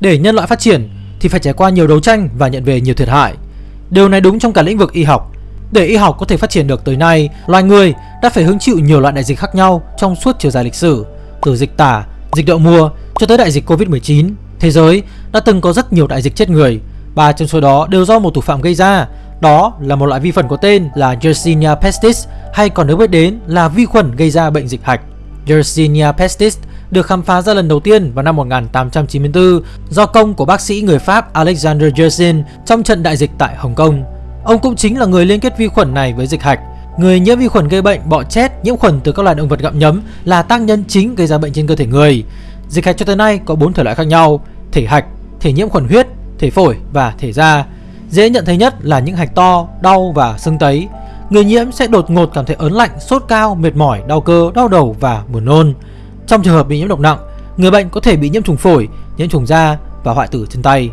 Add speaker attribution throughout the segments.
Speaker 1: để nhân loại phát triển thì phải trải qua nhiều đấu tranh và nhận về nhiều thiệt hại. Điều này đúng trong cả lĩnh vực y học. Để y học có thể phát triển được tới nay, loài người đã phải hứng chịu nhiều loại đại dịch khác nhau trong suốt chiều dài lịch sử, từ dịch tả, dịch đậu mùa cho tới đại dịch Covid-19. Thế giới đã từng có rất nhiều đại dịch chết người, ba trong số đó đều do một thủ phạm gây ra. Đó là một loại vi khuẩn có tên là Yersinia pestis hay còn được biết đến là vi khuẩn gây ra bệnh dịch hạch. Yersinia pestis được khám phá ra lần đầu tiên vào năm 1894 do công của bác sĩ người Pháp Alexander Yersin trong trận đại dịch tại Hồng Kông. Ông cũng chính là người liên kết vi khuẩn này với dịch hạch. Người nhiễm vi khuẩn gây bệnh bọ chết nhiễm khuẩn từ các loài động vật gặm nhấm là tác nhân chính gây ra bệnh trên cơ thể người. Dịch hạch cho tới nay có 4 thể loại khác nhau: thể hạch, thể nhiễm khuẩn huyết, thể phổi và thể da. Dễ nhận thấy nhất là những hạch to, đau và sưng tấy. Người nhiễm sẽ đột ngột cảm thấy ớn lạnh, sốt cao, mệt mỏi, đau cơ, đau đầu và buồn nôn. Trong trường hợp bị nhiễm độc nặng, người bệnh có thể bị nhiễm trùng phổi, nhiễm trùng da và hoại tử chân tay.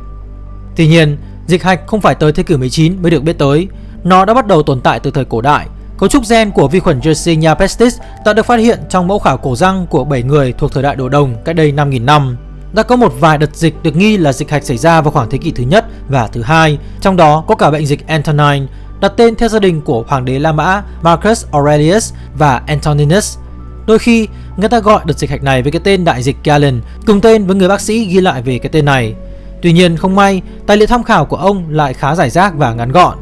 Speaker 1: Tuy nhiên, dịch hạch không phải tới thế kỷ 19 mới được biết tới. Nó đã bắt đầu tồn tại từ thời cổ đại. Cấu trúc gen của vi khuẩn Yersinia pestis đã được phát hiện trong mẫu khảo cổ răng của 7 người thuộc thời đại đồ đồng cách đây 5.000 năm. Đã có một vài đợt dịch được nghi là dịch hạch xảy ra vào khoảng thế kỷ thứ nhất và thứ hai, trong đó có cả bệnh dịch Antonine, đặt tên theo gia đình của hoàng đế La Mã Marcus Aurelius và Antoninus. Đôi khi, người ta gọi đợt dịch hạch này với cái tên đại dịch Galen, cùng tên với người bác sĩ ghi lại về cái tên này. Tuy nhiên, không may, tài liệu tham khảo của ông lại khá giải rác và ngắn gọn.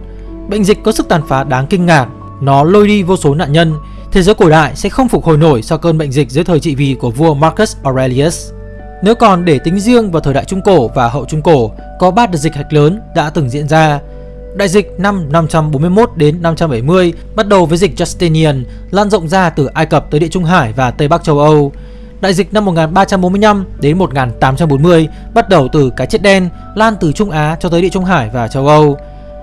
Speaker 1: Bệnh dịch có sức tàn phá đáng kinh ngạc, nó lôi đi vô số nạn nhân. Thế giới cổ đại sẽ không phục hồi nổi sau cơn bệnh dịch dưới thời trị vì của vua Marcus Aurelius. Nếu còn để tính riêng vào thời đại Trung Cổ và hậu Trung Cổ, có 3 đợt dịch hạch lớn đã từng diễn ra. Đại dịch năm 541 đến 570 bắt đầu với dịch Justinian lan rộng ra từ Ai Cập tới Địa Trung Hải và Tây Bắc châu Âu. Đại dịch năm 1345 đến 1840 bắt đầu từ cái chết đen lan từ Trung Á cho tới Địa Trung Hải và châu Âu.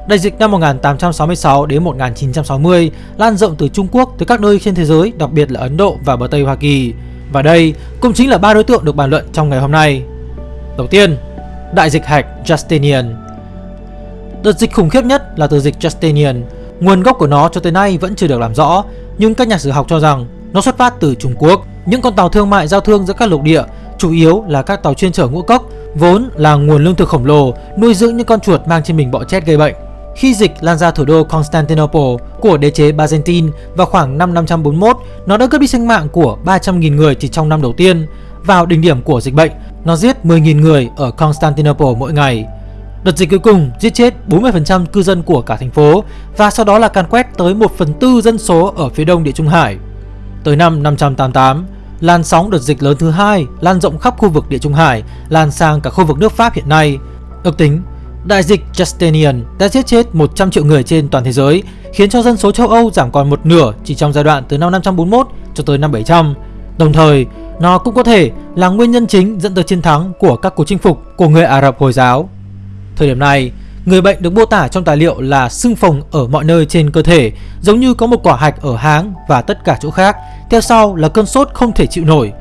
Speaker 1: Đại dịch năm 1866 đến 1960 lan rộng từ Trung Quốc tới các nơi trên thế giới, đặc biệt là Ấn Độ và bờ Tây Hoa Kỳ. Và đây cũng chính là ba đối tượng được bàn luận trong ngày hôm nay. Đầu tiên, đại dịch hạch Justinian. Đợt dịch khủng khiếp nhất là từ dịch Justinian. Nguồn gốc của nó cho tới nay vẫn chưa được làm rõ, nhưng các nhà sử học cho rằng nó xuất phát từ Trung Quốc. Những con tàu thương mại giao thương giữa các lục địa, chủ yếu là các tàu chuyên chở ngũ cốc, vốn là nguồn lương thực khổng lồ nuôi dưỡng những con chuột mang trên mình bọ chết gây bệnh. Khi dịch lan ra thủ đô Constantinople của đế chế Byzantine vào khoảng năm 541, nó đã cướp đi sinh mạng của 300.000 người chỉ trong năm đầu tiên. Vào đỉnh điểm của dịch bệnh, nó giết 10.000 người ở Constantinople mỗi ngày. Đợt dịch cuối cùng giết chết 40% cư dân của cả thành phố và sau đó là càn quét tới 1 phần tư dân số ở phía đông địa Trung Hải. Tới năm 588, làn sóng đợt dịch lớn thứ hai lan rộng khắp khu vực địa Trung Hải, lan sang cả khu vực nước Pháp hiện nay. Ước tính Đại dịch Justinian đã giết chết 100 triệu người trên toàn thế giới, khiến cho dân số châu Âu giảm còn một nửa chỉ trong giai đoạn từ năm 541 cho tới năm 700. Đồng thời, nó cũng có thể là nguyên nhân chính dẫn tới chiến thắng của các cuộc chinh phục của người Ả Rập Hồi giáo. Thời điểm này, người bệnh được mô tả trong tài liệu là sưng phồng ở mọi nơi trên cơ thể, giống như có một quả hạch ở háng và tất cả chỗ khác. Theo sau là cơn sốt không thể chịu nổi.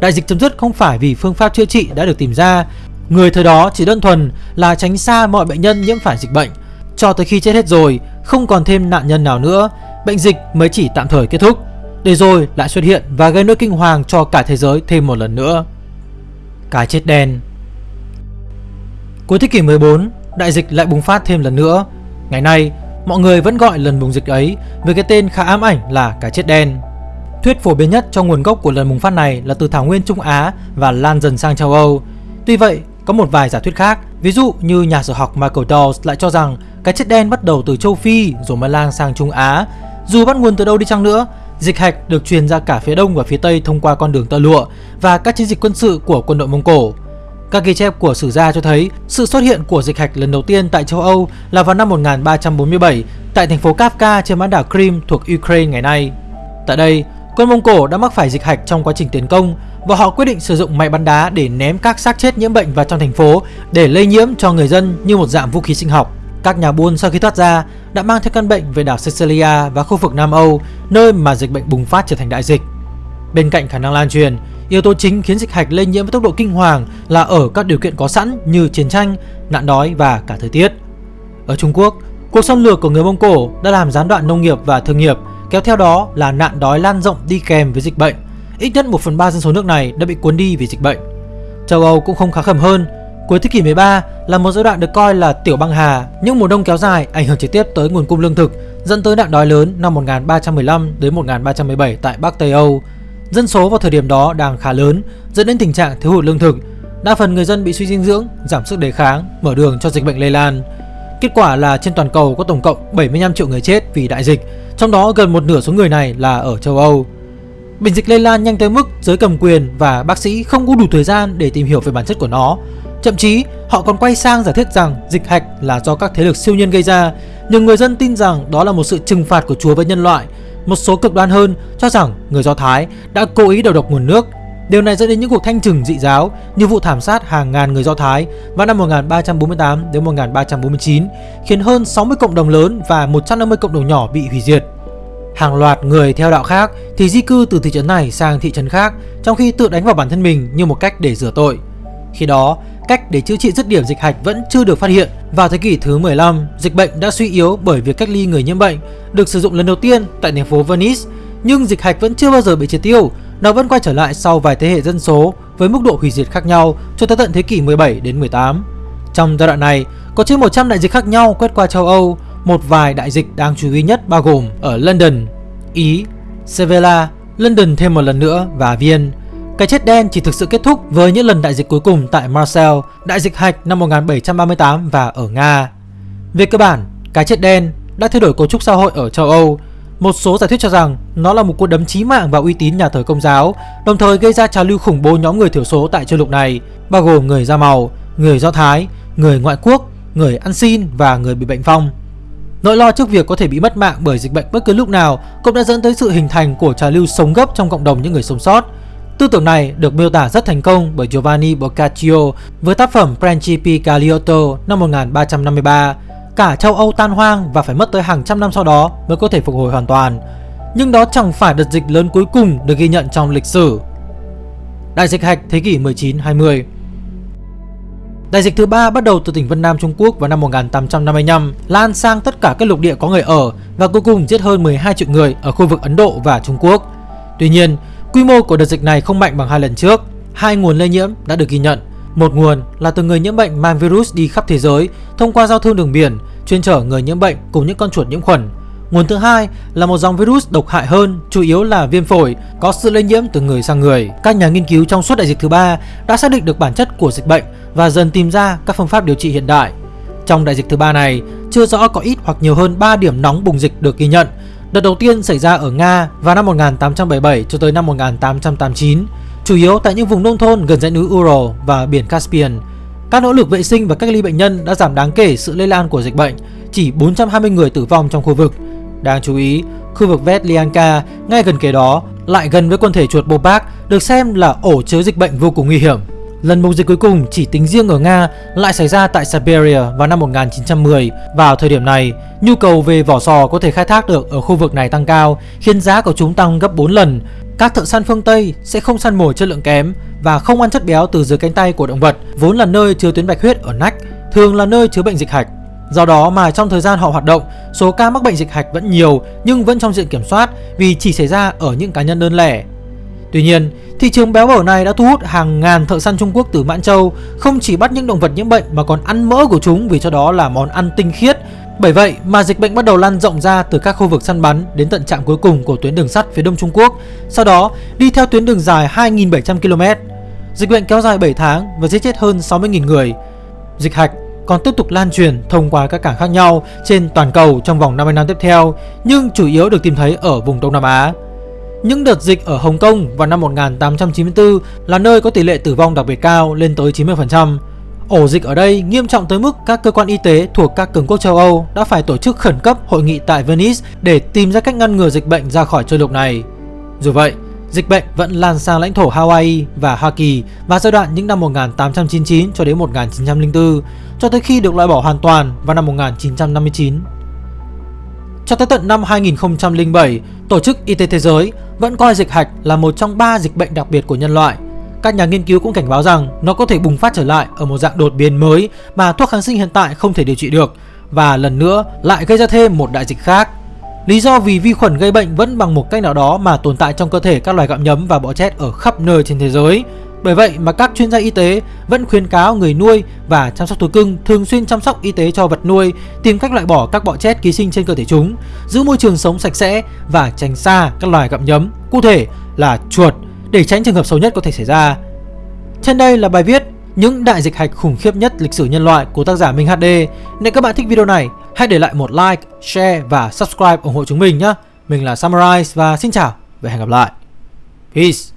Speaker 1: Đại dịch chấm dứt không phải vì phương pháp chữa trị đã được tìm ra Người thời đó chỉ đơn thuần là tránh xa mọi bệnh nhân nhiễm phải dịch bệnh Cho tới khi chết hết rồi, không còn thêm nạn nhân nào nữa Bệnh dịch mới chỉ tạm thời kết thúc Để rồi lại xuất hiện và gây nỗi kinh hoàng cho cả thế giới thêm một lần nữa Cái chết đen Cuối thế kỷ 14, đại dịch lại bùng phát thêm lần nữa Ngày nay, mọi người vẫn gọi lần bùng dịch ấy với cái tên khá ám ảnh là cái chết đen Thuyết phổ biến nhất cho nguồn gốc của lần bùng phát này là từ thảo nguyên Trung Á và lan dần sang châu Âu Tuy vậy, có một vài giả thuyết khác, ví dụ như nhà sử học Michael Dawes lại cho rằng cái chết đen bắt đầu từ châu Phi rồi mới lan sang Trung Á. Dù bắt nguồn từ đâu đi chăng nữa, dịch hạch được truyền ra cả phía đông và phía tây thông qua con đường tơ lụa và các chiến dịch quân sự của quân đội Mông Cổ. Các ghi chép của sử gia cho thấy sự xuất hiện của dịch hạch lần đầu tiên tại châu Âu là vào năm 1347 tại thành phố Kafka trên bán đảo Crimea thuộc Ukraine ngày nay. Tại đây, quân Mông Cổ đã mắc phải dịch hạch trong quá trình tiến công và họ quyết định sử dụng máy bắn đá để ném các xác chết nhiễm bệnh vào trong thành phố để lây nhiễm cho người dân như một dạng vũ khí sinh học. Các nhà buôn sau khi thoát ra đã mang theo căn bệnh về đảo Sicilia và khu vực Nam Âu, nơi mà dịch bệnh bùng phát trở thành đại dịch. Bên cạnh khả năng lan truyền, yếu tố chính khiến dịch hạch lây nhiễm với tốc độ kinh hoàng là ở các điều kiện có sẵn như chiến tranh, nạn đói và cả thời tiết. Ở Trung Quốc, cuộc xâm lược của người Mông Cổ đã làm gián đoạn nông nghiệp và thương nghiệp, kéo theo đó là nạn đói lan rộng đi kèm với dịch bệnh Ít nhất 1 phần 3 dân số nước này đã bị cuốn đi vì dịch bệnh. Châu Âu cũng không khá khẩm hơn. Cuối thế kỷ 13 là một giai đoạn được coi là tiểu băng hà, những mùa đông kéo dài ảnh hưởng trực tiếp tới nguồn cung lương thực, dẫn tới nạn đói lớn năm 1315 đến 1317 tại Bắc Tây Âu. Dân số vào thời điểm đó đang khá lớn, dẫn đến tình trạng thiếu hụt lương thực. Đa phần người dân bị suy dinh dưỡng, giảm sức đề kháng, mở đường cho dịch bệnh lây lan. Kết quả là trên toàn cầu có tổng cộng 75 triệu người chết vì đại dịch, trong đó gần một nửa số người này là ở châu Âu. Bệnh dịch lây lan nhanh tới mức giới cầm quyền và bác sĩ không có đủ thời gian để tìm hiểu về bản chất của nó. Thậm chí, họ còn quay sang giả thiết rằng dịch hạch là do các thế lực siêu nhân gây ra, nhưng người dân tin rằng đó là một sự trừng phạt của Chúa với nhân loại. Một số cực đoan hơn cho rằng người Do Thái đã cố ý đầu độc nguồn nước. Điều này dẫn đến những cuộc thanh trừng dị giáo như vụ thảm sát hàng ngàn người Do Thái vào năm 1348 đến 1349, khiến hơn 60 cộng đồng lớn và 150 cộng đồng nhỏ bị hủy diệt. Hàng loạt người theo đạo khác thì di cư từ thị trấn này sang thị trấn khác trong khi tự đánh vào bản thân mình như một cách để rửa tội. Khi đó, cách để chữa trị dứt điểm dịch hạch vẫn chưa được phát hiện. Vào thế kỷ thứ 15, dịch bệnh đã suy yếu bởi việc cách ly người nhiễm bệnh được sử dụng lần đầu tiên tại thành phố Venice, nhưng dịch hạch vẫn chưa bao giờ bị triệt tiêu, nó vẫn quay trở lại sau vài thế hệ dân số với mức độ hủy diệt khác nhau cho tới tận thế kỷ 17 đến 18. Trong giai đoạn này, có trên 100 đại dịch khác nhau quét qua châu Âu, một vài đại dịch đáng chú ý nhất bao gồm ở London, Ý, Sevilla, London thêm một lần nữa và Viên. Cái chết đen chỉ thực sự kết thúc với những lần đại dịch cuối cùng tại Marseille, đại dịch hạch năm 1738 và ở Nga. Về cơ bản, cái chết đen đã thay đổi cấu trúc xã hội ở châu Âu. Một số giả thuyết cho rằng nó là một cuộc đấm chí mạng vào uy tín nhà thờ công giáo, đồng thời gây ra trào lưu khủng bố nhóm người thiểu số tại châu lục này, bao gồm người da màu, người Do Thái, người ngoại quốc, người ăn xin và người bị bệnh phong. Nỗi lo trước việc có thể bị mất mạng bởi dịch bệnh bất cứ lúc nào cũng đã dẫn tới sự hình thành của trào lưu sống gấp trong cộng đồng những người sống sót. Tư tưởng này được miêu tả rất thành công bởi Giovanni Boccaccio với tác phẩm Principi Galiotto năm 1353. Cả châu Âu tan hoang và phải mất tới hàng trăm năm sau đó mới có thể phục hồi hoàn toàn. Nhưng đó chẳng phải đợt dịch lớn cuối cùng được ghi nhận trong lịch sử. Đại dịch hạch thế kỷ 19-20 Đại dịch thứ ba bắt đầu từ tỉnh Vân Nam Trung Quốc vào năm 1855, lan sang tất cả các lục địa có người ở và cuối cùng giết hơn 12 triệu người ở khu vực Ấn Độ và Trung Quốc. Tuy nhiên, quy mô của đợt dịch này không mạnh bằng hai lần trước. Hai nguồn lây nhiễm đã được ghi nhận. Một nguồn là từ người nhiễm bệnh mang virus đi khắp thế giới thông qua giao thương đường biển, chuyên chở người nhiễm bệnh cùng những con chuột nhiễm khuẩn. Nguồn thứ hai là một dòng virus độc hại hơn, chủ yếu là viêm phổi, có sự lây nhiễm từ người sang người. Các nhà nghiên cứu trong suốt đại dịch thứ ba đã xác định được bản chất của dịch bệnh và dần tìm ra các phương pháp điều trị hiện đại. Trong đại dịch thứ ba này, chưa rõ có ít hoặc nhiều hơn 3 điểm nóng bùng dịch được ghi nhận. Đợt đầu tiên xảy ra ở Nga vào năm 1877 cho tới năm 1889, chủ yếu tại những vùng nông thôn gần dãy núi Ural và biển Caspian. Các nỗ lực vệ sinh và cách ly bệnh nhân đã giảm đáng kể sự lây lan của dịch bệnh, chỉ 420 người tử vong trong khu vực. Đáng chú ý, khu vực Vetlianka ngay gần kề đó lại gần với quần thể chuột Bobak được xem là ổ chứa dịch bệnh vô cùng nguy hiểm. Lần bùng dịch cuối cùng chỉ tính riêng ở Nga lại xảy ra tại Siberia vào năm 1910. Vào thời điểm này, nhu cầu về vỏ sò có thể khai thác được ở khu vực này tăng cao, khiến giá của chúng tăng gấp 4 lần. Các thợ săn phương Tây sẽ không săn mồi chất lượng kém và không ăn chất béo từ dưới cánh tay của động vật, vốn là nơi chứa tuyến bạch huyết ở nách, thường là nơi chứa bệnh dịch hạch. Do đó mà trong thời gian họ hoạt động, số ca mắc bệnh dịch hạch vẫn nhiều nhưng vẫn trong diện kiểm soát vì chỉ xảy ra ở những cá nhân đơn lẻ. Tuy nhiên, thị trường béo bở này đã thu hút hàng ngàn thợ săn Trung Quốc từ Mãn Châu không chỉ bắt những động vật nhiễm bệnh mà còn ăn mỡ của chúng vì cho đó là món ăn tinh khiết. Bởi vậy mà dịch bệnh bắt đầu lan rộng ra từ các khu vực săn bắn đến tận trạm cuối cùng của tuyến đường sắt phía đông Trung Quốc, sau đó đi theo tuyến đường dài 2.700 km. Dịch bệnh kéo dài 7 tháng và giết chết hơn 60.000 người. Dịch hạch còn tiếp tục lan truyền thông qua các cảng khác nhau trên toàn cầu trong vòng 50 năm tiếp theo, nhưng chủ yếu được tìm thấy ở vùng Đông Nam Á. Những đợt dịch ở Hồng Kông vào năm 1894 là nơi có tỷ lệ tử vong đặc biệt cao lên tới 90%. Ổ dịch ở đây nghiêm trọng tới mức các cơ quan y tế thuộc các cường quốc châu Âu đã phải tổ chức khẩn cấp hội nghị tại Venice để tìm ra cách ngăn ngừa dịch bệnh ra khỏi châu lục này. Dù vậy, dịch bệnh vẫn lan sang lãnh thổ Hawaii và Hoa Kỳ vào giai đoạn những năm 1899 cho đến 1904, cho tới khi được loại bỏ hoàn toàn vào năm 1959. Cho tới tận năm 2007, Tổ chức Y tế Thế giới vẫn coi dịch hạch là một trong ba dịch bệnh đặc biệt của nhân loại. Các nhà nghiên cứu cũng cảnh báo rằng nó có thể bùng phát trở lại ở một dạng đột biến mới mà thuốc kháng sinh hiện tại không thể điều trị được và lần nữa lại gây ra thêm một đại dịch khác. Lý do vì vi khuẩn gây bệnh vẫn bằng một cách nào đó mà tồn tại trong cơ thể các loài gặm nhấm và bọ chét ở khắp nơi trên thế giới. Bởi vậy mà các chuyên gia y tế vẫn khuyến cáo người nuôi và chăm sóc thú cưng thường xuyên chăm sóc y tế cho vật nuôi, tìm cách loại bỏ các bọ chết ký sinh trên cơ thể chúng, giữ môi trường sống sạch sẽ và tránh xa các loài gặm nhấm, cụ thể là chuột để tránh trường hợp xấu nhất có thể xảy ra. Trên đây là bài viết những đại dịch hạch khủng khiếp nhất lịch sử nhân loại của tác giả Minh HD. Nếu các bạn thích video này, hãy để lại một like, share và subscribe ủng hộ chúng mình nhé. Mình là Summarize và xin chào và hẹn gặp lại. Peace.